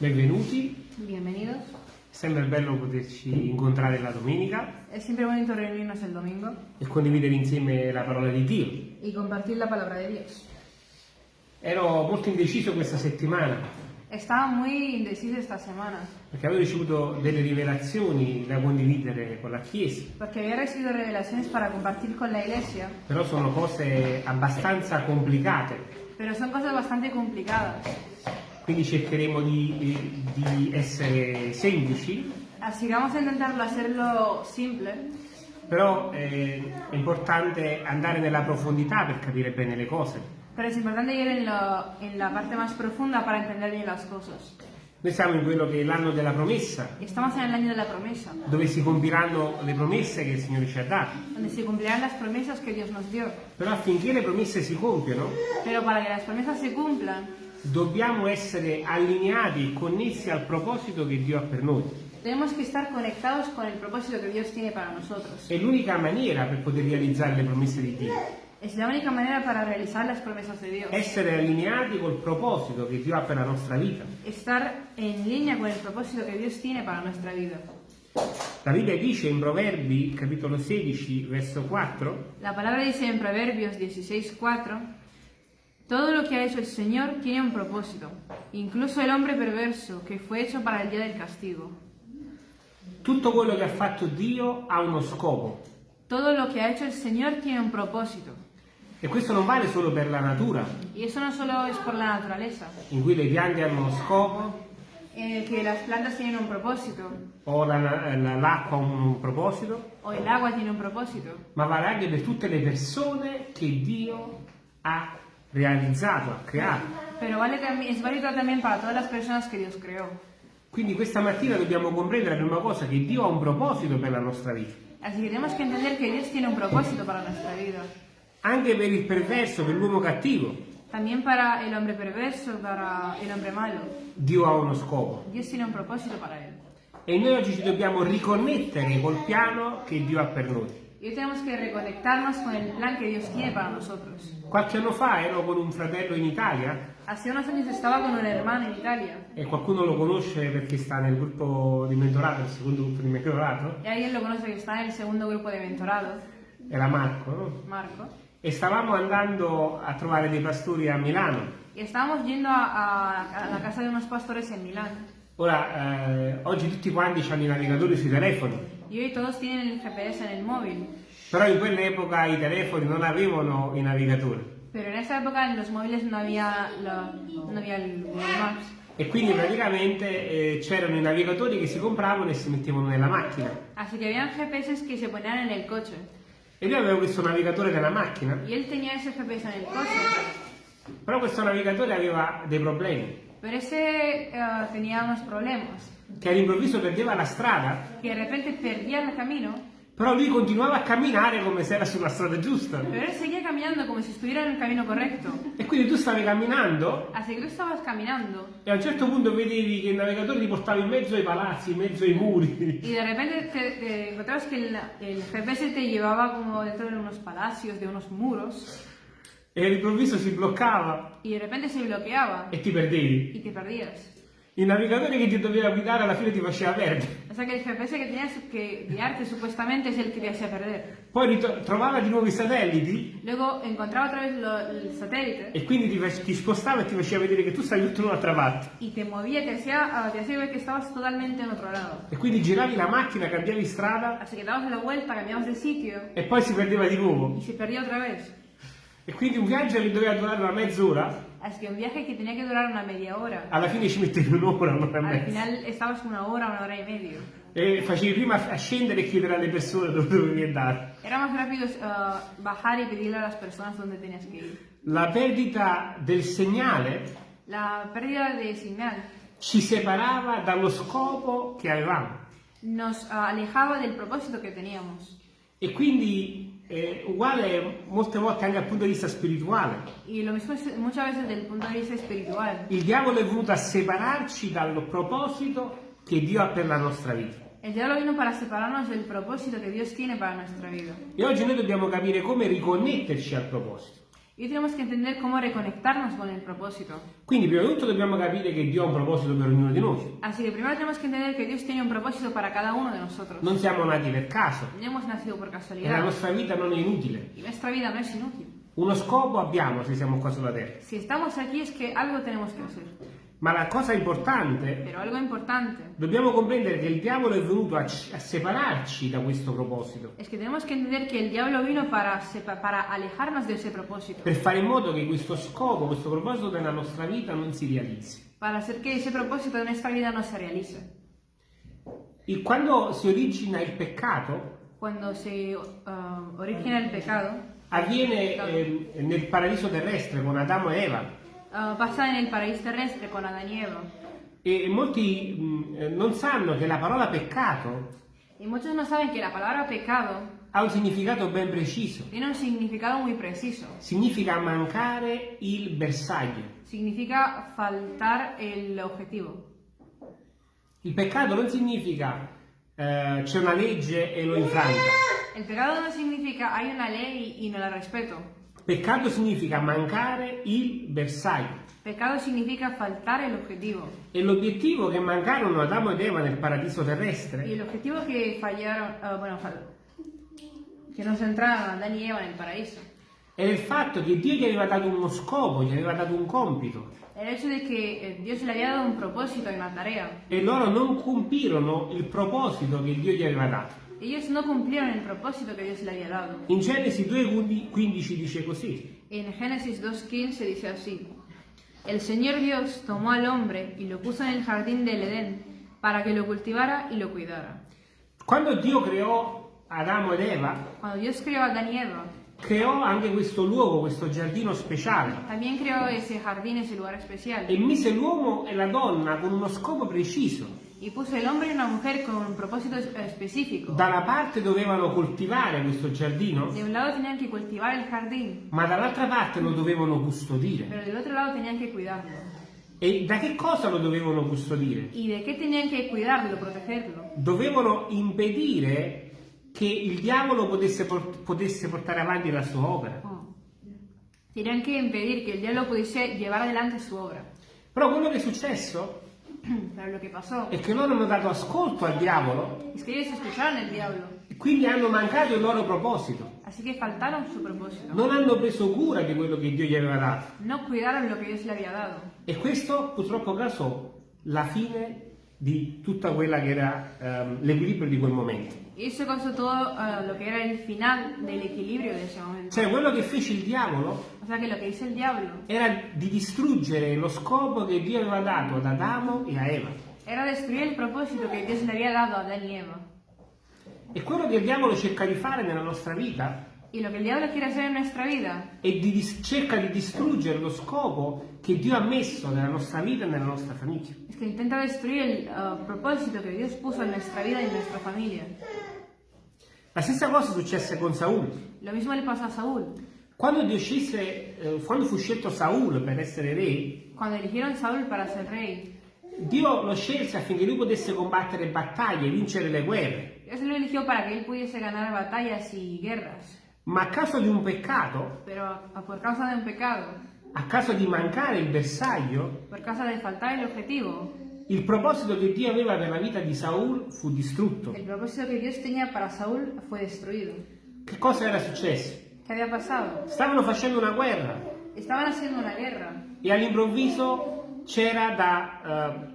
Benvenuti, Bienvenidos. sempre bello poterci incontrare la domenica Es siempre bonito reunirnos el domingo e condividere insieme la parola di Dio. y compartir la palabra de Dios. Ero molto indeciso questa settimana Estaba muy indeciso esta semana perché avevo ricevuto delle rivelazioni da condividere con la Chiesa, porque había recibido revelaciones para compartir con la iglesia, però sono cose abbastanza complicate, pero son cosas bastante complicadas. Quindi cercheremo di, di essere semplici, Así que vamos a intentarlo hacerlo simple, però eh, è importante andare nella profondità per capire bene le cose. pero es importante ir en, lo- en la parte más profunda para entender bien las cosas. Noi siamo in quello che è l'anno della promessa, Estamos en el año de la promesa, dove si compiranno le promesse che il Signore ci ha dato. donde se cumplirán las promesas que Dios nos dio. Però affinché le promesse si compiano, Pero para que las promesas se cumplan, dobbiamo essere allineati e connessi al proposito che Dio ha per noi. tenemos que estar conectados con el propósito que Dios tiene para nosotros. È l'unica maniera per poter realizzare le promesse di Dio. Es la única manera para realizar las promesas de Dios. Essere allineati col proposito che Dio ha per la nostra vita. Estar en línea con el propósito que Dios tiene para nuestra vida. La Bibbia dice in Proverbi, capitolo 16, verso 4, La palabra dice en Proverbios 16:4, todo lo que ha hecho el Señor tiene un propósito, incluso el hombre perverso que fue hecho para el día del castigo. tutto quello che ha fatto Dio ha uno scopo. Todo lo que ha hecho el Señor tiene un propósito. E questo non vale solo per la natura, Y eso no solo es por la naturaleza, in cui le piante hanno uno scopo, el que las plantas tienen un propósito, o la- la- l'acqua ha un proposito, o el agua tiene un propósito, ma vale anche per tutte le persone che Dio ha realizzato, ha creato. pero vale es válido también para todas las personas que Dios creó. Quindi questa mattina dobbiamo comprendere la prima cosa, che Dio ha un proposito per la nostra vita. Así que tenemos que entender que Dios tiene un propósito para nuestra vida. Anche per il perverso, per l'uomo cattivo, También para el hombre perverso, para el hombre malo. Dio ha uno scopo. Dios tiene un propósito para él. E noi oggi ci dobbiamo riconnettere col piano che Dio ha per noi. Y tenemos que reconectarnos con el plan que Dios tiene para nosotros. Qualche anno fa ero con un fratello in Italia Hace unos años estaba con un hermano en Italia. e qualcuno lo conosce perché sta nel gruppo di mentorato, il secondo gruppo di mentorato, Y alguien lo conoce que está en el segundo grupo de era Marco, no? Marco. E stavamo andando a trovare dei pastori a Milano. Y estábamos yendo a, a- a la casa de unos pastores en Milán. Ora, eh, oggi tutti quanti hanno i navigatori sui telefoni, Y hoy todos tienen el GPS en el móvil. però in quell'epoca i telefoni non avevano i navigatori. Pero en esa época en los móviles no había, la- no había el Google Maps. E quindi praticamente eh, c'erano i navigatori che si compravano e si mettevano nella macchina. Así que habían GPS que se ponían en el coche. E io avevo questo navigatore nella macchina, Y él tenía ese GPS en el coche. però questo navigatore aveva dei problemi, Pero ese eh, tenía unos problemas. Che all'improvviso perdeva la strada, Que de repente perdía el camino, però lui continuava a camminare come se era sulla strada giusta. pero él seguía caminando como si estuviera en el camino correcto. E quindi tu stavi camminando Así que tú estabas caminando e a un certo punto vedevi che il navigatore ti portava in mezzo ai palazzi, in mezzo ai muri. y de repente te, te encontrabas que el, el GPS te llevaba como dentro de unos palacios, de unos muros, E all'improvviso si bloccava y de repente se bloqueaba e ti perdevi. y te perdías. Il navigatore che ti doveva guidare alla fine ti faceva perdere. O sea que el GPS que tenías que guiarte supuestamente es el que te hacía perder. Poi trovava di nuovo i satelliti Luego encontraba otra vez lo- el satélite e quindi ti, ti spostava e ti faceva vedere che tu stavi tutto in un'altra parte. y te movía, te hacía, ah, te hacía ver que estabas totalmente en otro lado. E quindi giravi la macchina, cambiavi strada Así que dabas la vuelta, cambiabas de sitio e poi si perdeva di nuovo. y se perdía otra vez. E quindi un viaggio che doveva durare una mezz'ora, Así que un viaje que tenía que durar una media hora. alla fine ci mettevi un'ora, un'ora e Al mezza. final estabas una hora, una hora y medio. E facevi prima a scendere e chiedere alle persone dove dovevi andare. Era más rápido ah, bajar y pedirle a las personas dónde tenías que ir. La perdita del segnale La pérdida de señal ci separava dallo scopo che avevamo. nos ah, alejaba del propósito que teníamos. E quindi è uguale molte volte anche dal punto di vista spirituale. Y lo mismo es muchas veces punto de vista espiritual. Il diavolo è venuto a separarci dal proposito che Dio ha per la nostra vita. El diablo vino para separarnos del propósito que Dios tiene para nuestra vida. E oggi noi dobbiamo capire come riconnetterci al proposito. Y hoy tenemos que entender cómo reconectarnos con el propósito. Quindi prima di tutto dobbiamo capire che Dio ha un proposito per ognuno di noi. Así que primero tenemos que entender que Dios tiene un propósito para cada uno de nosotros. Non siamo nati per caso No hemos nacido por e la casualidad. nostra vita non è inutile. Y nuestra vida no es inútil. Uno scopo abbiamo se siamo qua sulla terra. Si estamos aquí es que algo tenemos que hacer. Ma la cosa importante, Pero algo importante dobbiamo comprendere che il diavolo è venuto a, a separarci da questo proposito, es que tenemos que entender que el diablo vino para, para alejarnos de ese propósito. per fare in modo che questo scopo, questo proposito nella nostra vita non si realizzi. Para hacer que ese propósito de nuestra vida no se realice. E quando si origina il peccato, Cuando se uh, origina el pecado, avviene eh, nel paradiso terrestre con Adamo e Eva. Uh, pasa en el paraíso terrestre con Adán y Eva. E molti mh, eh, non sanno che la parola peccato Y muchos no saben que la palabra pecado ha un significato ben preciso. tiene un significado muy preciso. Significa mancare il bersaglio. Significa faltar el objetivo. Il peccato non significa eh, c'è una legge e l'ho infranta. El pecado no significa hay una ley y no la respeto. Peccato significa mancare il bersaglio. Pecado significa faltar el objetivo. E l'obiettivo che mancarono Adamo ed Eva nel paradiso terrestre el objetivo que fallaron, ah, bueno, fal- que no se entraron Adán y Eva en el paraíso, era il fatto che Dio gli aveva dato uno scopo, gli aveva dato un compito. el hecho de que eh, Dios le había dado un propósito y una tarea. E loro non compirono il proposito che Dio gli aveva dato. Ellos no cumplieron el propósito que Dios le había dado. In Genesi 2,15 dice così. En Génesis 2.15 dice así, El Señor Dios tomó al hombre y lo puso en el jardín del Edén para que lo cultivara y lo cuidara. Quando Dio creò Adamo ed Eva, Cuando Dios creó a Adán y Eva, creò anche questo luogo, questo giardino speciale. también creó ese jardín, ese lugar especial. E mise l'uomo e la donna con uno scopo preciso. Y puso el hombre y una mujer con un propósito es- específico. Da una parte dovevano coltivare questo giardino, De un lado tenían que cultivar el jardín, ma dall'altra parte lo dovevano custodire. pero del otro lado tenían que cuidarlo. E da che cosa lo dovevano custodire? ¿Y de qué tenían que cuidarlo, protegerlo? Dovevano impedire che il diavolo potesse, por- potesse portare avanti la sua opera. Oh. Tenían que impedir que el diablo pudiese llevar adelante su obra. Però quello che è successo Pero lo que pasó è che loro hanno dato ascolto al diavolo es que ellos escucharon el diablo, e quindi hanno mancato il loro proposito. así que faltaron su propósito. Non hanno preso cura di quello che Dio gli aveva dato. No cuidaron lo que Dios le había dado. E questo purtroppo causò la fine di tutta quella che era ehm, l'equilibrio di quel momento. Y eso causó todo eh, lo que era el final del equilibrio de ese momento. Cioè quello che fece il diavolo O sea que lo que hizo el diablo era di distruggere lo scopo che Dio aveva dato ad Adamo e a Eva. era destruir el propósito que Dios le había dado a Adán y Eva. E quello che il diavolo cerca di fare nella nostra vita Y lo que el diablo quiere hacer en nuestra vida è di dis- cerca di distruggere lo scopo che Dio ha messo nella nostra vita e nella nostra famiglia. es que intenta destruir el eh, propósito que Dios puso en nuestra vida y en nuestra familia. La stessa cosa successe con Saul. Lo mismo le pasó a Saúl. Quando, Dio scelse, eh, quando fu scelto Saul per essere re, Cuando eligieron a Saúl para ser rey, Dio lo scelse affinché lui potesse combattere battaglie e vincere le guerre. Dios lo eligió para que él pudiese ganar batallas y guerras. Ma a causa di un peccato, Pero a- por causa de un pecado, a causa di mancare il bersaglio, por causa de faltar el objetivo, il proposito che Dio aveva per la vita di Saul fu distrutto. el propósito que Dios tenía para Saúl fue destruido. Che cosa era successo? ¿Qué había pasado? Stavano facendo una guerra Estaban haciendo una guerra e all'improvviso c'era da, eh,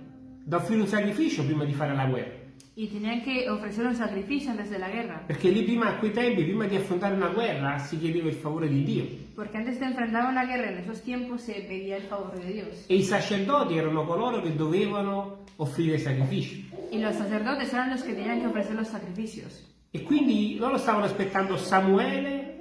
da offrire un sacrificio prima di fare la guerra. Y tenían que ofrecer un sacrificio antes de la guerra. Perché lì prima, a quei tempi, prima di affrontare una guerra, si chiedeva il favore di Dio. Porque antes de enfrentar una guerra en esos tiempos se pedía el favor de Dios. E i sacerdoti erano coloro che dovevano offrire sacrifici. Y los sacerdotes eran los que tenían que ofrecer los sacrificios. E quindi loro stavano aspettando Samuele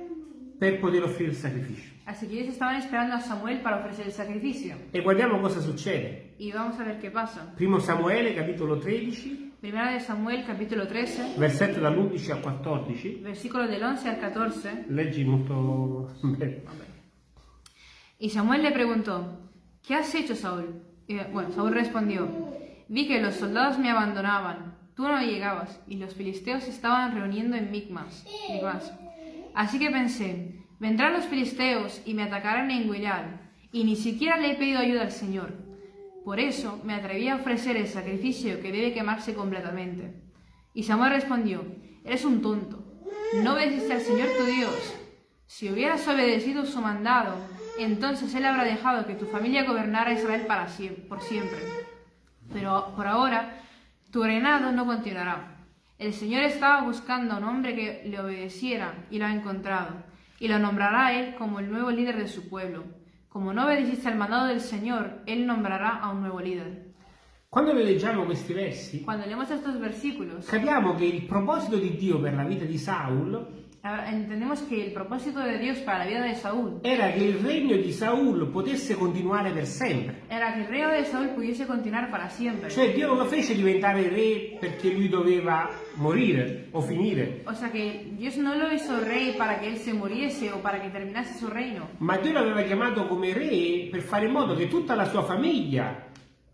per poter offrire il sacrificio. Así que ellos estaban esperando a Samuel para ofrecer el sacrificio. E guardiamo cosa succede. Y vamos a ver qué pasa. Primo Samuele, capitolo 13, Primera de Samuel, capítulo 13, versetto dall'11 al 14. versículo del 11 al 14. Leggi molto bene. Y Samuel le preguntó, ¿qué has hecho, Saúl? Y, bueno, Saúl respondió, vi que los soldados me abandonaban, tú no llegabas, y los filisteos estaban reuniendo en Micmas. Micmas. Así que pensé, Vendrán los filisteos y me atacarán en Gilead, y ni siquiera le he pedido ayuda al Señor. Por eso me atreví a ofrecer el sacrificio que debe quemarse completamente. Y Samuel respondió, eres un tonto, no obedeciste al Señor tu Dios. Si hubieras obedecido su mandado, entonces Él habrá dejado que tu familia gobernara Israel para siempre, por siempre. Pero por ahora, tu reinado no continuará. El Señor estaba buscando a un hombre que le obedeciera y lo ha encontrado, y lo nombrará a Él como el nuevo líder de su pueblo. Como no obedeciste al mandado del Señor, Él nombrará a un nuevo líder. Quando noi leggiamo questi versi, Cuando leemos estos versículos, capiamo che il proposito di Dio per la vita di Saul entendemos que el propósito de Dios para la vida de Saúl era che il regno di Saul potesse continuare per sempre. era que el reino de Saúl pudiese continuar para siempre. Cioè Dio non lo fece diventare re perché lui doveva morire o finire, O sea que Dios no lo hizo rey para que él se muriese o para que terminase su reino, ma Dio l'aveva chiamato come re per fare in modo che tutta la sua famiglia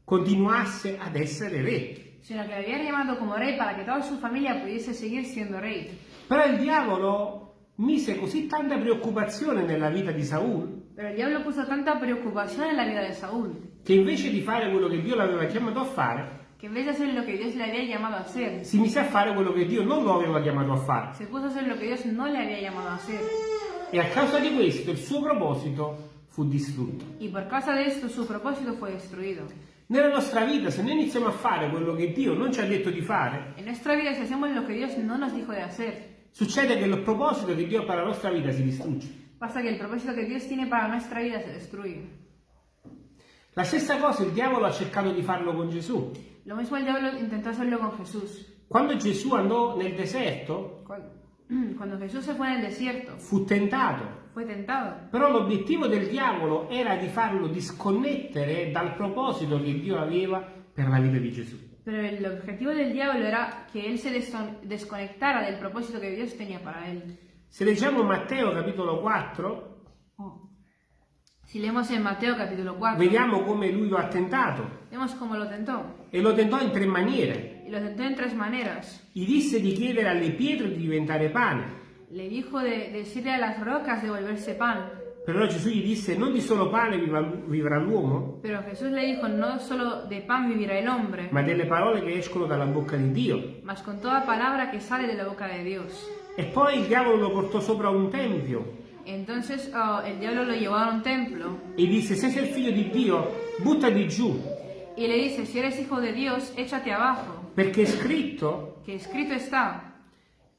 continuasse ad essere re. Sino que había llamado como rey para que toda su familia pudiese seguir siendo rey. Però il diavolo mise così tanta preoccupazione nella vita di Saul Pero el diablo puso tanta preocupación en la vida de Saúl che invece di fare quello che Dio l'aveva chiamato a fare, que en vez de hacer lo que Dios le había llamado a hacer, si mise a fare quello che Dio non lo aveva chiamato a fare. se puso a hacer lo que Dios no le había llamado a hacer. E a causa di questo il suo proposito fu distrutto. Y por causa de esto su propósito fue destruido. Nella nostra vita, se noi iniziamo a fare quello che Dio non ci ha detto di fare, En nuestra vida si hacemos lo que Dios no nos dijo de hacer, succede che il proposito che Dio per la nostra vita si distrugge. pasa que el propósito que Dios tiene para nuestra vida se destruye. La stessa cosa il diavolo ha cercato di farlo con Gesù. Lo mismo el diablo intentó hacerlo con Jesús. Quando Gesù andò nel deserto, Cuando cuando Jesús se fue en el desierto, fu tentato. Fue tentado. Però l'obiettivo del diavolo era di farlo disconnettere dal proposito che Dio aveva per la vita di Gesù. Pero el objetivo del diablo era que él se desconectara del propósito que Dios tenía para él. Se leggiamo Matteo capitolo 4, Si leemos en Mateo capítulo 4, vediamo come lui lo ha tentato vemos cómo lo tentó. e lo tentò in tre maniere. Y lo tentó en tres maneras. Gli disse di chiedere alle pietre di diventare pane. Le dijo de, de decirle a las rocas de volverse pan. Però Gesù gli disse non di solo pane viva- vivrà l'uomo, Pero Jesús le dijo, no solo de pan vivirá el hombre, ma delle parole che escono dalla bocca di Dio. mas con toda palabra que sale de la boca de Dios. E poi il diavolo lo portò sopra un tempio Entonces oh, el diablo lo llevó a un templo. E disse se sei il figlio di Dio buttati giù, y le dice, si eres hijo de Dios, échate abajo, perché è scritto que escrito está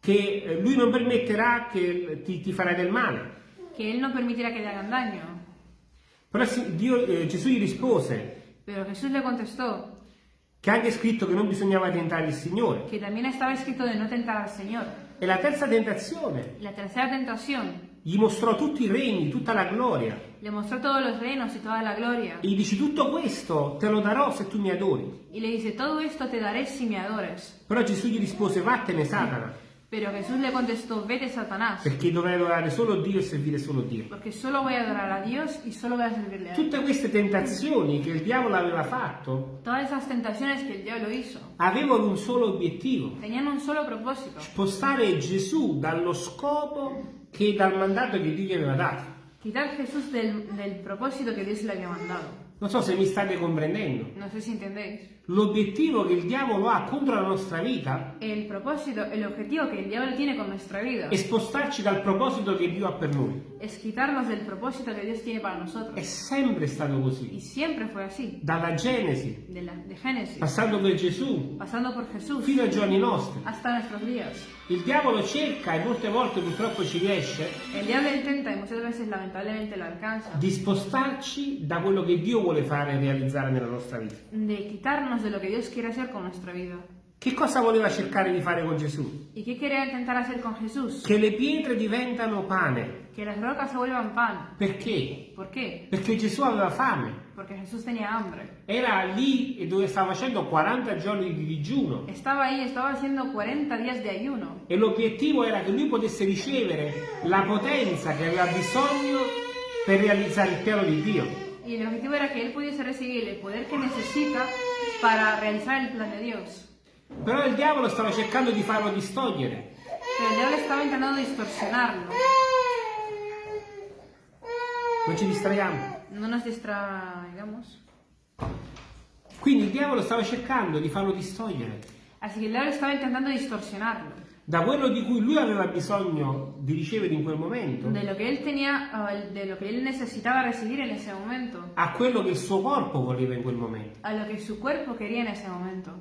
che eh, lui non permetterà che ti, ti farà del male. que Él no permitirá que te hagan daño. Però Dio- eh, Gesù gli rispose Pero Jesús le contestó che anche scritto che non bisognava tentare il Signore. que también estaba escrito de no tentar al Señor. E la terza tentazione La tercera tentación gli mostrò tutti i regni, tutta la gloria. le mostró todos los reinos y toda la gloria. E gli dice tutto questo te lo darò se tu mi adori. Y le dice, todo esto te daré si me adores. Però Gesù gli rispose vattene Satana, Pero Jesús le contestó, vete Satanás, perché dovrai adorare solo Dio e servire solo Dio. porque solo voy a adorar a Dios y solo a servirle a Él. Tutte queste tentazioni che il diavolo aveva fatto Todas esas tentaciones que el diablo hizo avevano un solo obiettivo, tenían un solo propósito, spostare Gesù dallo scopo che dal mandato che Dio gli aveva dato. quitar Jesús del, del propósito que Dios le había mandado. Non so se mi state comprendendo. No sé si entendéis. L'obiettivo che il diavolo ha contro la nostra vita El propósito, el objetivo que el diablo tiene con nuestra vida è spostarci dal proposito che Dio ha per noi. es quitarnos del propósito que Dios tiene para È nosotros. sempre stato Y così. siempre fue así, Dalla Genesi, de, la, de Génesis, passando per Gesù, pasando por Jesús, fino ai giorni nostri. hasta nuestros días. Il diavolo cerca, e molte volte purtroppo ci riesce, El diablo intenta, y muchas veces lamentablemente lo alcanza, di spostarci da quello che Dio vuole fare e realizzare nella nostra vita. de quitarnos de lo que Dios quiere hacer con nuestra vida. Che cosa voleva cercare di fare con Gesù? ¿Y qué quería intentar hacer con Jesús? Che le pietre diventano pane. Que las rocas se vuelvan pan. Perché? ¿Por qué? Perché Gesù aveva fame. Porque Jesús tenía hambre. Era lì dove stava facendo 40 giorni di digiuno. Estaba ahí, estaba haciendo 40 días de ayuno. E l'obiettivo era che lui potesse ricevere la potenza che aveva bisogno per realizzare il piano di Dio. Y el objetivo era que él pudiese recibir el poder que necesita para realizar el plan de Dios. Però il diavolo stava cercando di farlo distogliere. Pero el diablo estaba intentando distorsionarlo. Non ci distraiamo. No nos distraigamos. Quindi il diavolo stava cercando di farlo distogliere Así que el diablo estaba intentando distorsionarlo da quello di cui lui aveva bisogno di ricevere in quel momento de lo que él tenía, o de lo que él necesitaba recibir en ese momento, a quello che il suo corpo voleva in quel momento. a lo que su cuerpo quería en ese momento.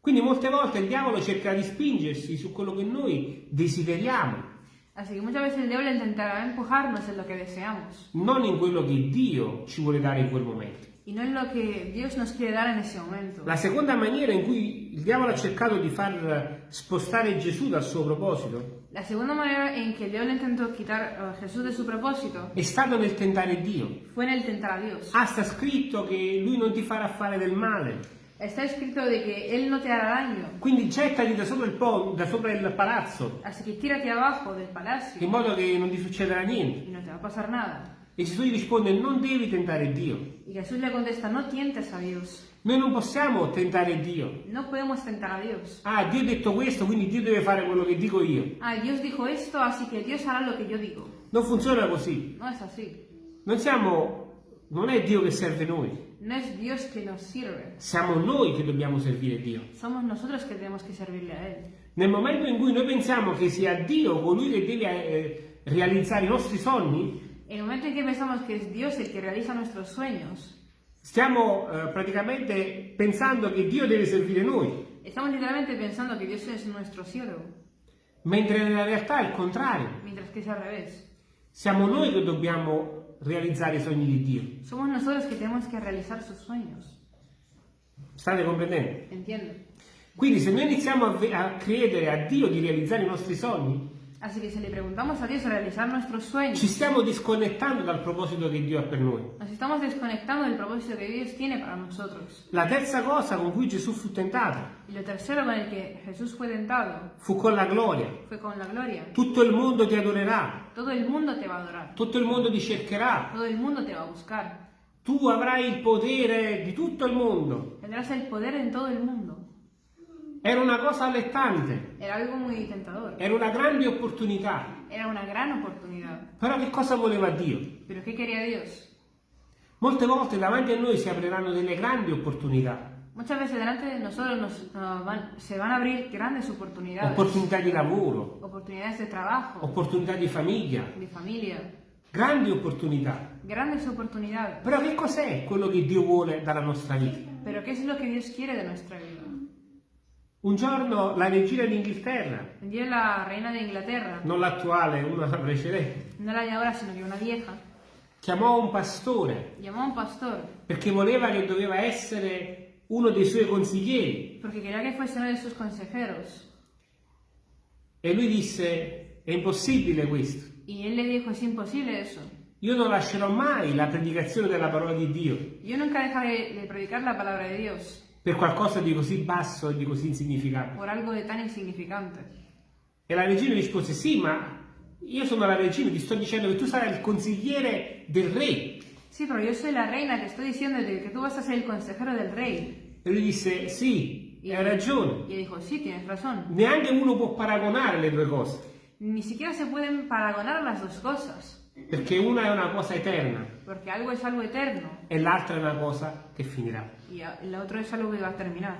Quindi molte volte il diavolo cerca di spingersi su quello che noi desideriamo, Así que muchas veces el diablo intentará empujarnos en lo que deseamos non in quello che Dio ci vuole dare in quel momento. Y no en lo que Dios nos quiere dar en ese momento. La seconda maniera in cui il diavolo ha cercato di far spostare Gesù dal suo proposito La segunda manera en que el diablo intentó quitar a Jesús de su propósito è stato nel tentare Dio. fue en el tentar a Dios. Ah, sta scritto che lui non ti farà fare del male. Está escrito de que Él no te hará daño, Quindi gettati da sopra il, po- da sopra il palazzo, así que tírate abajo del in palacio modo che non ti succederà niente. y no te va a pasar nada. E Gesù gli risponde, non devi tentare Dio. Y Jesús le contesta, no tientes a Dios, Noi non possiamo tentare Dio. no podemos tentar a Dios. Ah, Dio ha detto questo, quindi Dio deve fare quello che dico io. Ah, Dios dijo esto, así que Dios hará lo que yo digo. Non funziona così. No es así. Non siamo, non è Dio che serve noi, No es Dios que nos sirve. siamo noi che dobbiamo servire Dio. Somos nosotros que tenemos que servirle a Él. Nel momento in cui noi pensiamo che sia Dio colui che deve eh, realizzare i nostri sogni, En el momento en que pensamos que es Dios el que realiza nuestros sueños, stiamo eh, praticamente pensando che Dio deve servire noi, estamos literalmente pensando que Dios es nuestro siervo, mentre nella realtà è il contrario. mientras que es al revés. Siamo noi che dobbiamo realizzare i sogni di Dio. Somos nosotros que tenemos que realizar sus sueños. State comprendendo? Entiendo. Quindi se noi iniziamo a, ve- a credere a Dio di realizzare i nostri sogni, Así que si le preguntamos a Dios a realizar nuestros sueños, ci stiamo disconnettando dal proposito che Dio ha per noi. nos estamos desconectando del propósito que Dios tiene para nosotros. La terza cosa con cui Gesù fu tentato Y lo tercero con el que Jesús fue tentado fu con la gloria. fue con la gloria. Tutto il mondo ti adorerà, Todo el mundo te va a adorar, tutto il mondo ti cercherà, todo el mundo te va a buscar. tu avrai il potere di tutto il mondo. Tendrás el poder en todo el mundo. Era una cosa allettante, Era algo muy tentador. era una grande opportunità. Era una gran oportunidad. Però che cosa voleva Dio? Pero ¿qué quería Dios? Molte volte davanti a noi si apriranno delle grandi opportunità, Muchas veces delante de nosotros nos, nos van- se van a abrir grandes oportunidades. opportunità di lavoro, Oportunidades de trabajo, opportunità di famiglia, de familia. grandi opportunità. Grandes oportunidades. Però che cos'è quello che Dio vuole dalla nostra vita? Pero ¿qué es lo que Dios quiere de nuestra vida? Un giorno la regina d'Inghilterra, Un día la reina de Inglaterra, non l'attuale, una precedente, no la de ahora, sino que una vieja, chiamò un pastore. A un pastor perché voleva che doveva essere uno dei suoi consiglieri. Porque quería que fuese uno de sus consejeros. e lui disse è impossibile questo. Y él le dijo, es imposible eso. Io non lascerò mai la predicazione della parola di Dio. Yo nunca dejaré de predicar la palabra de Dios per qualcosa di così basso e di così insignificante. por algo de tan insignificante. E la regina rispose sì, ma io sono la regina, ti sto dicendo che tu sarai il consigliere del re. Sí, pero yo soy la reina, te estoy diciendo de que tú vas a ser el consejero del rey. E lui disse sì, Y, hai ragione. y dijo, sí, tienes razón. Neanche uno può paragonare le due cose, Ni siquiera se pueden paragonar las dos cosas, perché una è una cosa eterna porque algo es algo eterno e l'altra è una cosa che finirà. otro es algo que va a terminar.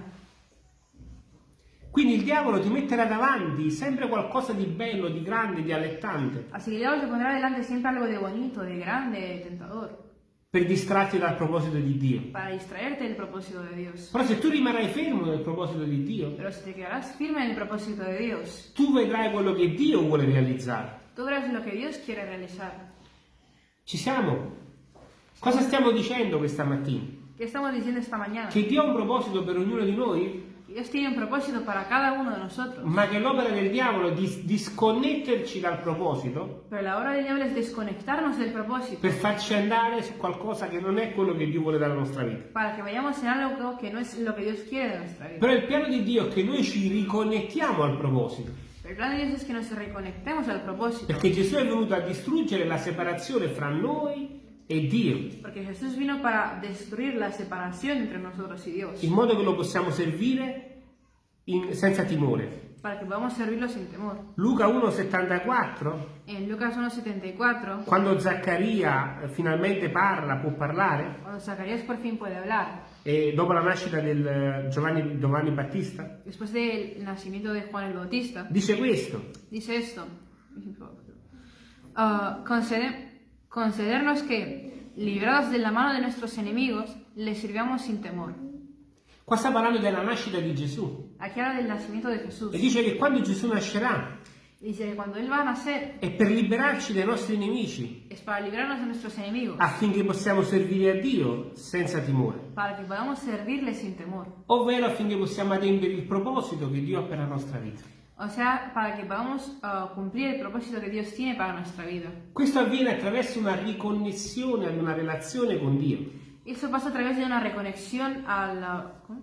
Quindi il diavolo ti metterà davanti sempre qualcosa di bello, di grande, di allettante, Así que el diablo te pondrá delante siempre algo de bonito, de grande, de tentador, per distrarti dal proposito di Dio. para distraerte del propósito de Dios. Però se tu rimarrai fermo nel proposito di Dio, Pero si te quedarás firme en el propósito de Dios, tu vedrai quello che Dio vuole realizzare. tú verás lo que Dios quiere realizar. Ci siamo? Cosa stiamo dicendo questa mattina? ¿Qué estamos diciendo esta mañana? Che Dio ha un proposito per ognuno di noi, Dios tiene un propósito para cada uno de nosotros. ma che l'opera del diavolo è di disconnetterci dal proposito Pero la obra del diablo es desconectarnos del propósito per farci andare su qualcosa che non è quello che Dio vuole dalla nostra vita. para que vayamos en algo que no es lo que Dios quiere de nuestra vida. Però il piano di Dio è che noi ci riconnettiamo al proposito, el plan de Dios es que nos reconectemos al propósito. perché Gesù è venuto a distruggere la separazione fra noi e Dio, Porque Jesús vino para destruir la separación entre nosotros y Dios. in modo che lo possiamo servire in- senza timore. para que podamos servirlo sin temor. Luca 1,74, En Lucas 1.74, quando Zaccaria eh, finalmente parla, può parlare, cuando Zacarías por fin puede hablar, e dopo la nascita del eh, Giovanni, Giovanni Battista, después del nacimiento de Juan el Bautista, dice questo. dice esto. Ah, concede- concedernos que, librados de la mano de nuestros enemigos, les sirvamos sin temor. Qua sta parlando della nascita di Gesù Aquí habla del nacimiento de Jesús. e dice che quando Gesù nascerà Dice que cuando Él va a nacer è per liberarci dai nostri nemici es para librarnos de nuestros enemigos, affinché possiamo servire a Dio senza timore, para que podamos servirle sin temor. ovvero affinché possiamo adempiere il proposito che Dio ha per la nostra vita. O sea, para que podamos ah, cumplir el propósito que Dios tiene para nuestra vida. Questo avviene attraverso una riconnessione ad una relazione con Dio, Eso pasa a través de una reconexión a la... ¿cómo?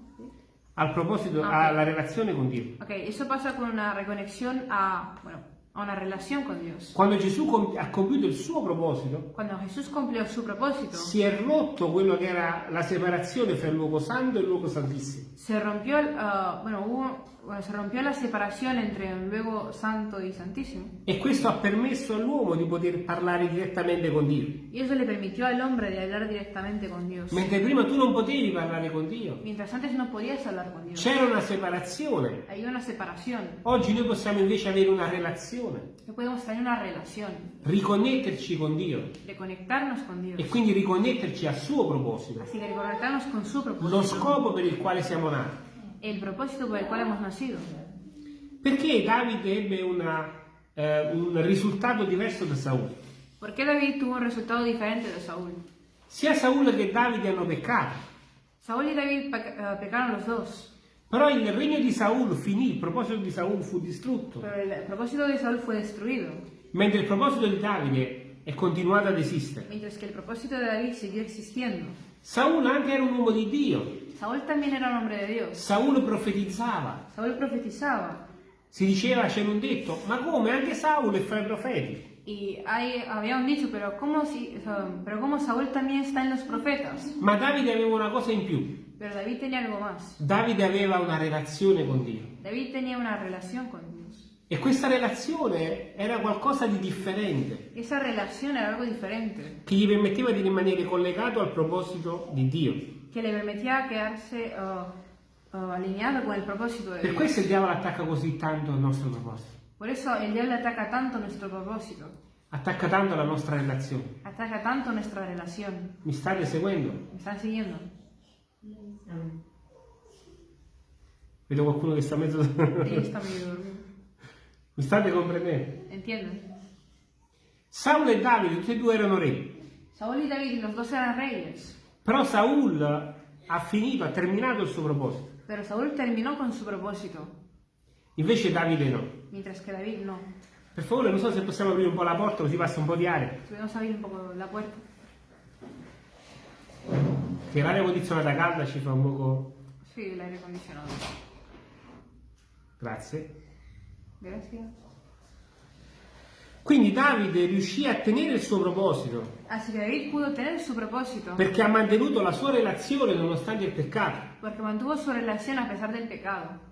al proposito, Ah, ok. alla relazione con Dio. Ok, eso pasa con una reconexión a, bueno, a una relación con Dios. Quando Gesù com- ha compiuto il suo proposito, Cuando Jesús cumplió su propósito, si è rotto quello che era la separazione fra il luogo santo e il luogo santissimo. se rompió, ah, bueno, hubo, bueno, se rompió la separación entre el luego santo y santísimo. E questo ha permesso all'uomo di poter parlare direttamente con Dio. Y eso le permitió al hombre de hablar directamente con Dios. Mentre prima tu non potevi parlare con Dio, Mientras antes no podías hablar con Dios. c'era una separazione. Hay una separación. Oggi noi possiamo invece avere una relazione, Que podemos tener una relación, riconnetterci con Dio reconectarnos con Dios. e quindi riconnetterci al suo proposito, Así que reconectarnos con su lo propósito. scopo per il quale siamo nati. El propósito por el cual hemos nacido. Perché Davide ebbe una, eh, un risultato diverso da Saul? ¿Por qué David tuvo un resultado diferente de Saúl? Sia Saul che Davide hanno peccato, Saúl y David peca- eh, pecaron los dos, però il regno di Saul finì, il proposito di Saul fu distrutto, pero el propósito de Saúl fue destruido, mentre il proposito di Davide è continuato ad esistere. mientras que el propósito de David siguió existiendo. Saul anche era un uomo di Dio, Saúl también era un hombre de Dios. Saul profetizzava, Saúl profetizaba si diceva, c'era un detto, ma come anche Saul è fra i profeti? y hay, había un dicho, pero ¿cómo, si, pero ¿cómo Saúl también está en los profetas? Ma Davide aveva una cosa in più, Pero David tenía algo más. Davide aveva una relazione con Dio David tenía una relación con Dios. e questa relazione era qualcosa di differente, Esa relación era algo diferente, che gli permetteva di rimanere collegato al proposito di Dio. Que le permitía quedarse eh, eh, alineado con el propósito de Per Dios. questo il diavolo attacca così tanto al nostro proposito, Por eso el diablo ataca tanto nuestro propósito, attacca tanto la nostra relazione. ataca tanto nuestra relación. Mi state seguendo? ¿Me están siguiendo? Vedo qualcuno che sta mezzo... Ahí está medio dormido. Mi state comprendendo? ¿Entienden? Saul e Davide, tutti e due erano re. Saúl y David, los dos eran reyes, Però Saul ha finito, ha terminato il suo proposito. pero Saúl terminó con su propósito, Invece Davide no. mientras que David no. Per favore, non so se possiamo aprire un po' la porta così passa un po' di aria. Podemos abrir un poco la puerta. Che l'aria condizionata calda ci fa un poco... Sí, el aire acondicionado. Grazie. Quindi Davide riuscì a tenere il suo proposito Así que David pudo tener su propósito perché ha mantenuto la sua relazione nonostante il peccato. porque mantuvo su relación a pesar del pecado.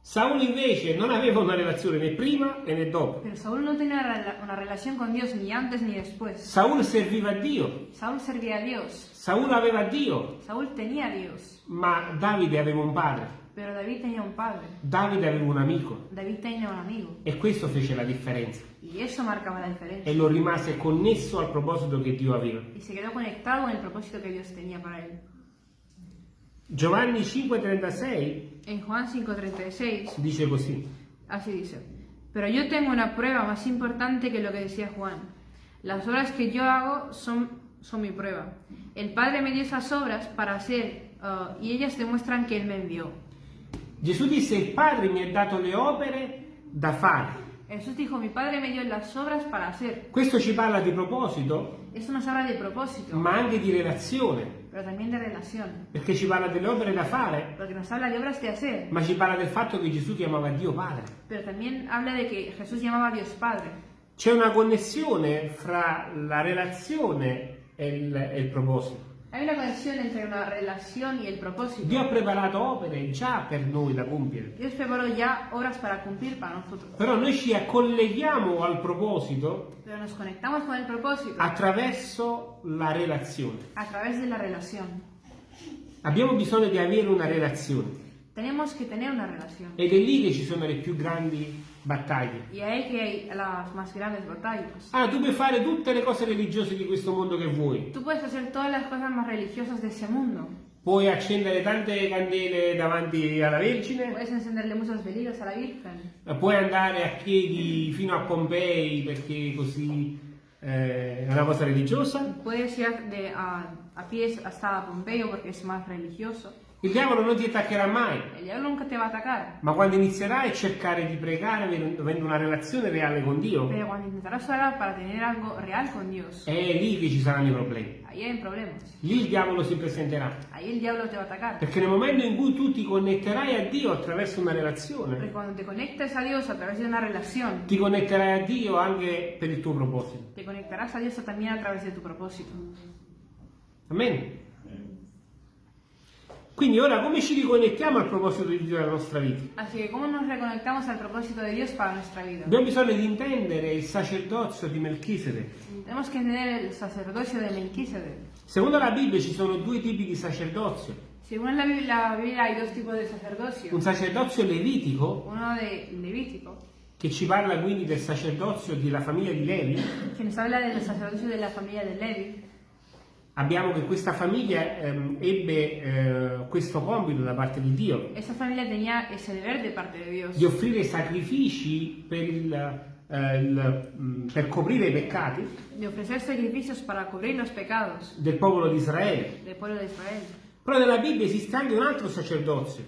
Saul invece non aveva una relazione né prima né dopo. Pero Saúl no tenía una rela- una relación con Dios ni antes ni después. Saul serviva a Dio, Saúl servía a Dios. Saul aveva Dio, Saúl tenía a Dios. ma Davide aveva un padre, Pero David tenía un padre. Davide aveva un amico David tenía un amigo. e questo fece la differenza Y eso marcaba la diferencia. e lo rimase connesso al proposito che Dio aveva. Y se quedó conectado con el propósito que Dios tenía para él. Giovanni 5:36 En Juan 5:36, dice così. así dice, pero yo tengo una prueba más importante que lo que decía Juan. Las obras que yo hago son, son mi prueba. El Padre me dio esas obras para hacer ah, y ellas demuestran que Él me envió. Gesù disse il Padre mi ha dato le opere da fare. Jesús dijo, mi Padre me dio las obras para hacer. Questo ci parla di proposito, Eso nos habla de propósito, ma anche di relazione, pero también de relación, perché ci parla delle opere da fare, porque nos habla de obras de hacer, ma ci parla del fatto che Gesù chiamava Dio Padre. pero también habla de que Jesús llamaba a Dios Padre. C'è una connessione fra la relazione e il, e il proposito. Hay una conexión entre una relación y el propósito. Dio ha preparato opere già per noi da compiere. Dios preparó ya horas para cumplir para nosotros. Però noi ci colleghiamo al proposito Pero nos conectamos con el propósito attraverso la relazione. a través de la relación. Abbiamo bisogno di avere una relazione Tenemos que tener una relación. ed è lì che ci sono le più grandi battaglie. Y ahí que hay las más grandes batallas. Ah, tu puoi fare tutte le cose religiose di questo mondo che vuoi. Tú puedes hacer todas las cosas más religiosas de ese mundo. Puoi accendere tante candele davanti alla Vergine, Puedes encenderle muchas velitas a la Virgen. puoi andare a piedi fino a Pompei perché così eh, è una cosa religiosa. Puedes ir a, a pies hasta Pompeyo porque es más religioso. Il diavolo non ti attaccherà mai, ma quando inizierai a cercare di pregare avendo una relazione reale con Dio, con Dios, è lì che ci saranno i problemi. Lì il diavolo si presenterà. Perché nel momento in cui tu ti connetterai a Dio attraverso una relazione, una relación, ti connetterai a Dio anche per il tuo proposito. te conectarás a Dios también a través de tu propósito. Amen. Quindi ora come ci riconnettiamo al proposito di Dio nella nostra vita? Así que, ¿cómo nos reconectamos al propósito de Dios para nuestra vida? Abbiamo bisogno di intendere il sacerdozio di Melchizedek. Tenemos que entender el sacerdocio de Melquisedec. Secondo la Bibbia ci sono due tipi di sacerdozio. Según la Biblia, la Biblia hay dos tipos de sacerdocio. Un sacerdozio levitico, Uno de Levítico, che ci parla quindi del sacerdozio della famiglia di Levi. que nos habla del sacerdocio de la familia de Levi. Abbiamo che questa famiglia ehm, ebbe eh, questo compito da parte di Dio, Esa familia tenía ese deber de parte de Dios di offrire sacrifici per, il, eh, il, mm, per coprire i peccati. De ofrecer sacrificios para cubrir los pecados del popolo di Israele. del pueblo de Israel. Però nella Bibbia esiste anche un altro sacerdozio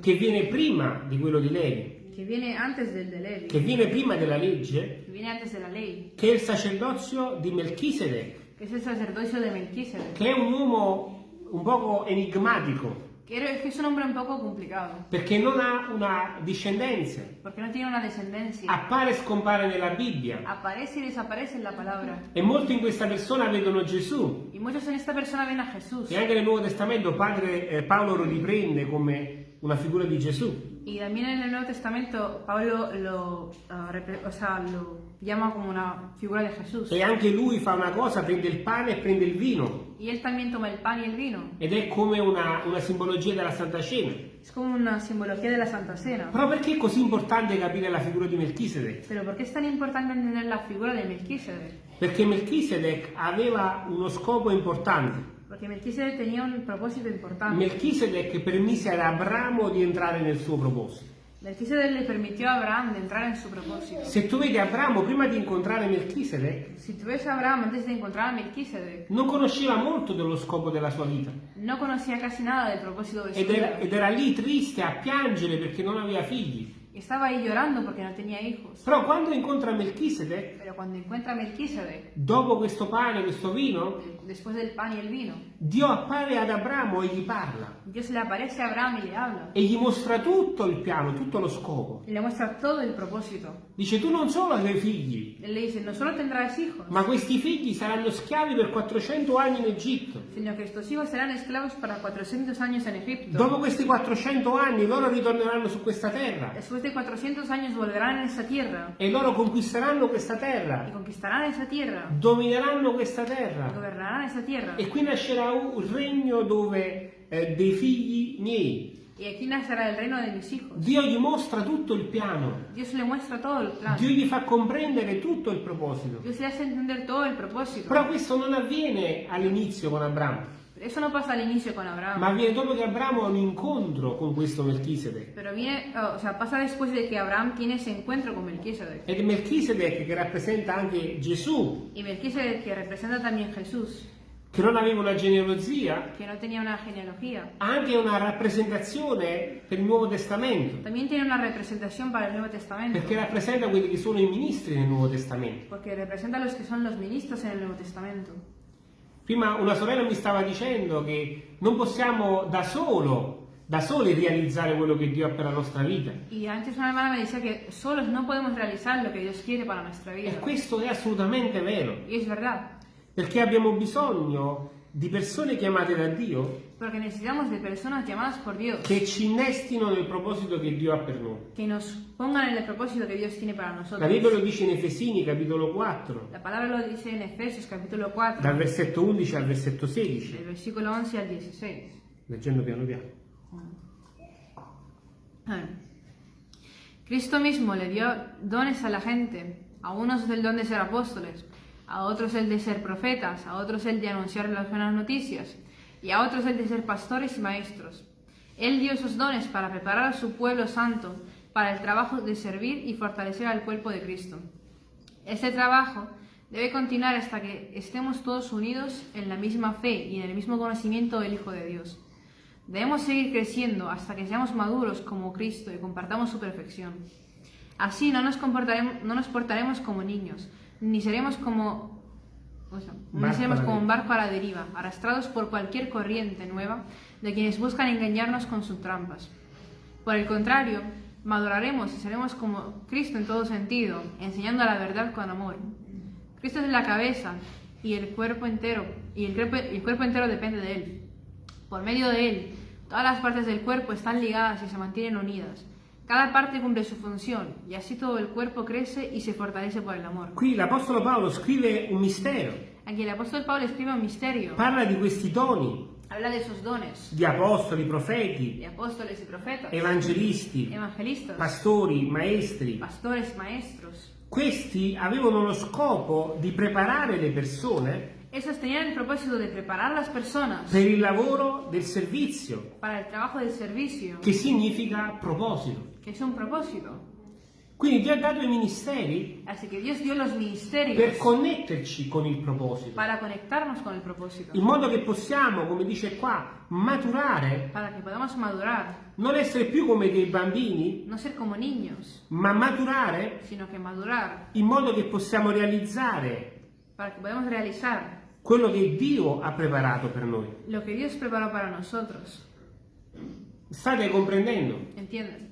che viene prima di quello di Levi, que viene antes del de Levi, che viene prima della legge, que viene antes de la ley, che è il sacerdozio di Melchisedec, es el sacerdocio de Melquisedec, che è un uomo un poco enigmatico, que es un hombre un poco complicado, perché non ha una discendenza, porque no tiene una descendencia. appare e scompare nella Bibbia. Aparece y desaparece la palabra. E molti in questa persona vedono Gesù. Y muchos en esta persona a Jesús. E anche nel Nuovo Testamento padre eh, Paolo lo riprende come una figura di Gesù. Y también en el Nuevo Testamento Pablo lo, repre- o sea, lo llama como una figura de Jesús. E anche lui fa una cosa, prende il pane e prende il vino. Y él también toma el pan y el vino. Ed è come una, una simbologia della Santa Cena. Es como una simbología de la Santa Cena. Però perché è così importante capire la figura di Melchisedec? Pero ¿por qué es tan importante entender la figura de Melquisedec? Perché Melchisedec aveva uno scopo importante. Porque Melquisedec tenía un propósito importante. Melchisedec permise ad Abramo di entrare nel suo proposito. Melquisedec le permitió a Abraham de entrar en su propósito. Se tu vedi Abramo prima di incontrare Melchisedec, Si tú ves a Abraham antes de encontrar a Melquisedec, non conosceva molto dello scopo della sua vita. no conocía casi nada del propósito de su Ed era, vida. ed era lì triste a piangere perché non aveva figli. Estaba ahí llorando porque no tenía hijos. Però quando incontra Melchisedec, Pero cuando encuentra a Melquisedec, dopo questo pane, questo vino, después del pan y el vino, Dio appare ad Abramo e gli parla. Dios le aparece a Abraham y le habla. E gli mostra tutto il piano, tutto lo scopo. Y le muestra todo el propósito. Dice tu non solo avrai figli, Él le dice, no solo tendrás hijos, ma questi figli saranno schiavi per 400 anni in Egitto. sino que estos hijos serán esclavos para 400 años en Egipto. Dopo questi 400 anni loro ritorneranno su questa terra Después de 400 años volverán en esa tierra e loro conquisteranno questa terra, conquistarán esa tierra, domineranno questa terra. gobernarán esa tierra. E qui nascerà un regno dove eh, dei figli miei. Y aquí nacerá el reino de mis hijos. Dio gli mostra tutto il piano, Dios le muestra todo el plan. Dio gli fa comprendere tutto il proposito. Dios le hace entender todo el propósito. Però questo non avviene all'inizio con Abramo, eso no pasa al inicio con Abraham. ma avviene dopo che Abramo ha un incontro con questo Melchisedec. Pero viene, oh, o sea, pasa después de que Abraham tiene ese encuentro con Melquisedec. Ed è Melchisedec che rappresenta anche Gesù, Y Melquisedec, que representa también Jesús, che non aveva una genealogia, que no tenía una genealogía, anche una rappresentazione per il Nuovo Testamento, también tiene una representación para el Nuevo Testamento. perché rappresenta quelli che sono i ministri nel Nuovo Testamento. Porque representa los que son los ministros en el Nuevo Testamento. Prima una sorella mi stava dicendo che non possiamo da solo, da soli realizzare quello che Dio ha per la nostra vita. E questo è assolutamente vero, Y es verdad, perché abbiamo bisogno di persone chiamate da Dio Porque necesitamos de personas llamadas por Dios che ci innestino nel proposito che Dio ha per noi. que nos pongan en el propósito que Dios tiene para La nosotros. Bibbia lo dice in Efesini, capitolo 4, La palabra lo dice en Efesios capítulo 4, dal versetto 11 al versetto del 16, versículo 11 al 16. leggendo piano piano. Ah. Cristo mismo le dio dones a la gente, a unos el don de ser apóstoles, a otros el de ser profetas, a otros el de anunciar las buenas noticias, y a otros el de ser pastores y maestros. Él dio esos dones para preparar a su pueblo santo para el trabajo de servir y fortalecer al cuerpo de Cristo. Este trabajo debe continuar hasta que estemos todos unidos en la misma fe y en el mismo conocimiento del Hijo de Dios. Debemos seguir creciendo hasta que seamos maduros como Cristo y compartamos su perfección. Así no nos, comportaremos, portaremos como niños, ni seremos como, o sea, ni seremos como un barco a la deriva, arrastrados por cualquier corriente nueva de quienes buscan engañarnos con sus trampas. Por el contrario, maduraremos y seremos como Cristo en todo sentido, enseñando la verdad con amor. Cristo es la cabeza y el cuerpo entero, y el cuerpo, y el cuerpo entero depende de Él. Por medio de Él, todas las partes del cuerpo están ligadas y se mantienen unidas. Cada parte cumple su función, y así todo el cuerpo crece y se fortalece por el amor. Qui l'Apostolo Paolo scrive un mistero, Aquí el apóstol Pablo escribe un misterio, parla di questi doni habla de sus dones, di apostoli, profeti, de apóstoles y profetas, evangelisti, evangelistas, pastori, maestri. pastores, maestros. Questi avevano lo scopo di preparare le persone Esos tenían el propósito de preparar las personas per il lavoro del servizio, para el trabajo del servicio, che significa proposito. Que es un propósito. Quindi Dio ha dato i ministeri Así que Dios dio los per connetterci con il proposito, para conectarnos con el propósito, in modo che possiamo, come dice qua, maturare, para que podamos madurar, non essere più come dei bambini, no ser como niños, ma maturare sino que madurar, in modo che possiamo realizzare para que podamos realizar quello che Dio ha preparato per noi. lo que Dios preparó para nosotros. State comprendendo? ¿Entienden?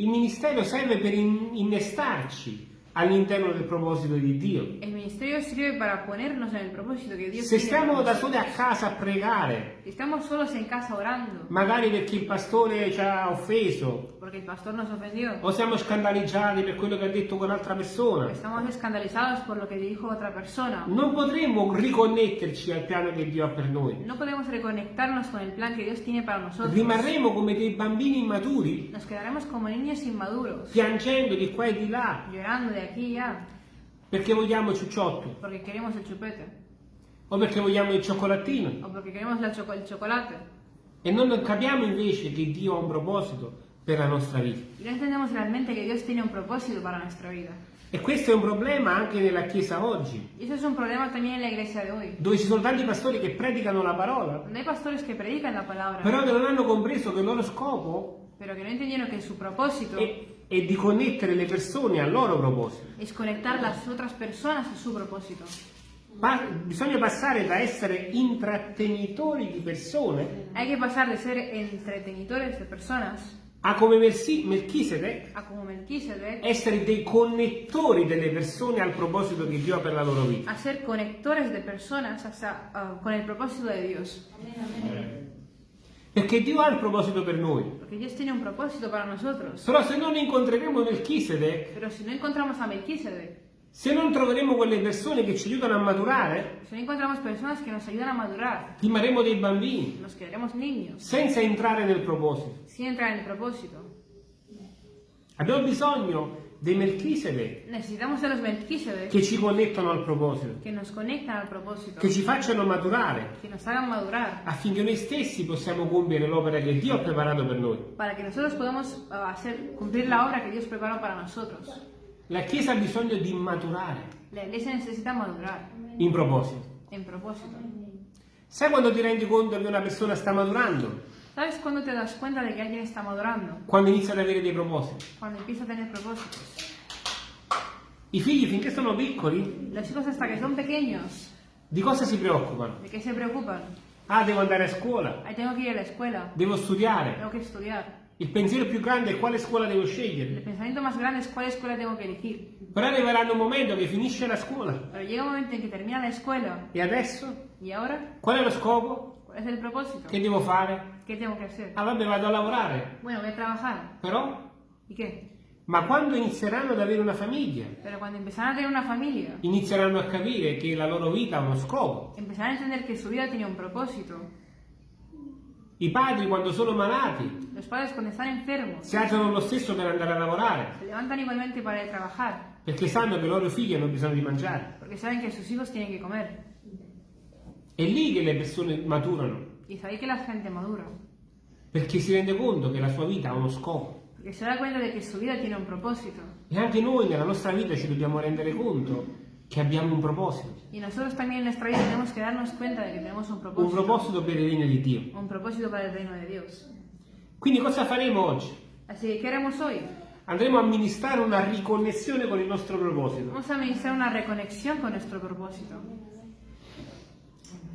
Il ministero serve per in- innestarci all'interno del proposito di Dio. El ministerio sirve para ponernos en el propósito que Dios Se stiamo da soli a casa a pregare, Si estamos solos en casa orando, magari perché il pastore ci ha offeso, porque el pastor nos ofendió, o siamo scandalizzati per quello che ha detto quell'altra persona, estamos escandalizados por lo que dijo otra persona, non potremmo riconnetterci al piano che Dio ha per noi. no podemos reconectarnos con el plan que Dios tiene para nosotros. Rimarremo come dei bambini immaturi, Nos quedaremos como niños inmaduros, piangendo di qua e di là, llorando de aquí y allá, perché vogliamo il ciucciotto, porque queremos el chupete, o perché vogliamo il cioccolatino, o porque queremos la el chocolate. e non capiamo invece che Dio ha un proposito per la nostra vita. No entendemos realmente que Dios tiene un propósito para nuestra vida. E questo è un problema anche nella Chiesa oggi, eso es un problema también en la iglesia de hoy, dove ci sono tanti pastori che predicano la parola, donde hay pastores que predican la palabra, però che non hanno compreso che il loro scopo pero que no entendieron que su propósito è, è di connettere le persone al loro proposito. es conectar las otras personas a su propósito. Pa- bisogna passare da essere intrattenitori di persone Hay que pasar de ser entretenidores de personas a come Melchisedec Melquisedec, essere dei connettori delle persone al proposito che Dio ha per la loro vita. a ser conectores de personas hasta, ah, con el propósito de Dios. Perché Dio ha il proposito per noi. Porque Dios tiene un propósito para nosotros. Però se non incontreremo Melchisedec, Pero si no encontramos a Melquisedec, se non troveremo quelle persone che ci aiutano a maturare, si no encontramos personas que nos ayudan a madurar, rimarremo dei bambini, nos quedaremos niños, senza entrare nel proposito. sin entrar en el propósito. Abbiamo bisogno dei Melchisedec Necesitamos de los Melquisedec che ci connettono al proposito, que nos conectan al propósito, che ci facciano maturare, que nos hagan madurar, affinché noi stessi possiamo compiere l'opera che Dio ha preparato per noi. para que nosotros podamos ah, hacer, cumplir la obra que Dios preparó para nosotros. La Chiesa ha bisogno di maturare La iglesia necesita madurar in proposito. en propósito. Sai quando ti rendi conto che una persona sta maturando? ¿Sabes cuándo te das cuenta que alguien está madurando? Quando inizia ad avere dei propositi. Cuando empieza a tener propósitos. I figli finché sono piccoli, Los hijos hasta que son pequeños, di cosa si preoccupano? ¿de qué se preocupan? Ah, devo andare a scuola, Ahí tengo que ir a la escuela, devo studiare, tengo que estudiar, Il pensiero più grande è quale scuola devo El scegliere. pensamiento más grande es cuál escuela tengo que elegir. Però arriverà un momento che finisce la scuola. Pero llega un momento en que termina la escuela. E adesso? ¿Y ahora? Qual è lo scopo? ¿Cuál es el propósito? Che devo fare? ¿Qué tengo que hacer? Ah vabbè, vado a lavorare. Bueno, voy a trabajar. Però? ¿Y qué? Ma quando inizieranno ad avere una famiglia, una familia, inizieranno a capire che la loro vita ha uno scopo. empezarán a entender que su vida tenía un propósito. I padri quando sono malati Los padres cuando están enfermos si alzano lo stesso per andare a lavorare, se levantan igualmente para ir a trabajar, perché sanno che i loro figli hanno bisogno di mangiare. porque saben que sus hijos tienen que comer. È lì che le persone maturano, Y es ahí que la gente madura, perché si rende conto che la sua vita ha uno scopo. porque se da cuenta de que su vida tiene un propósito. E anche noi nella nostra vita ci dobbiamo rendere conto che abbiamo un proposito, Y nosotros también en nuestra vida tenemos que darnos cuenta de que tenemos un un propósito, proposito per il regno di Dio. un propósito para el reino de Dios. Quindi cosa faremo oggi? Así ¿qué haremos hoy? Andremo a amministrare una riconnessione con il nostro proposito. Vamos a administrar una reconexión con nuestro propósito.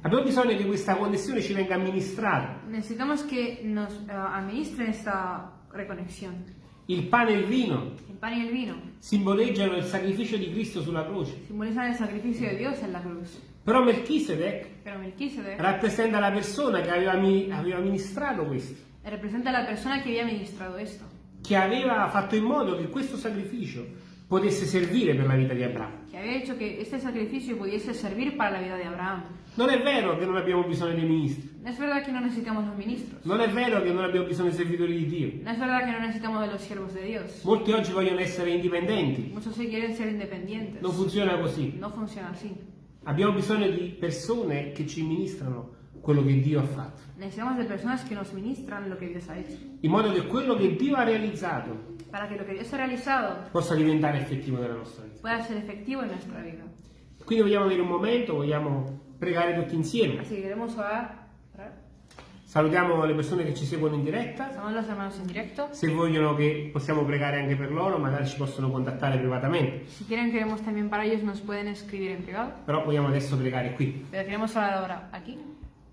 Abbiamo bisogno che questa connessione ci venga amministrata. Necesitamos que nos eh, administren esta reconexión. Il pane e il vino pan y el vino simboleggiano il sacrificio di Cristo sulla croce. simbolizan el sacrificio de Dios en la cruz. Però Melchisedec Pero Melquisedec rappresenta la persona che aveva, mi- aveva ministrato questo, representa a la persona que había ministrado esto, che aveva fatto in modo che questo sacrificio potesse servire per la vita di Abramo. que había hecho que este sacrificio pudiese servir para la vida de Abraham. Non è vero che non abbiamo bisogno dei ministri, No es verdad que no necesitamos los ministros. non è vero che non abbiamo bisogno dei servitori di Dio. No es verdad que no necesitamos de los siervos de Dios. Molti oggi vogliono essere indipendenti, Muchos sí quieren ser independientes. non funziona così. No funciona así. Abbiamo bisogno di persone che ci ministrano quello che Dio ha fatto, Necesitamos de personas que nos ministran lo que Dios ha hecho. in modo che quello che Dio ha realizzato Para que lo que Dios ha realizado possa diventare effettivo nella nostra vita. pueda ser efectivo en nuestra vida. Quindi vogliamo avere un momento, vogliamo pregare tutti insieme. Así que queremos orar. orar. Salutiamo le persone che ci seguono in diretta. Directo. Se vogliono che possiamo pregare anche per loro, magari ci possono contattare privatamente. Si quieren que oremos también para ellos, nos pueden escribir en privado. Però vogliamo adesso pregare qui. Pero queremos orar ahora aquí.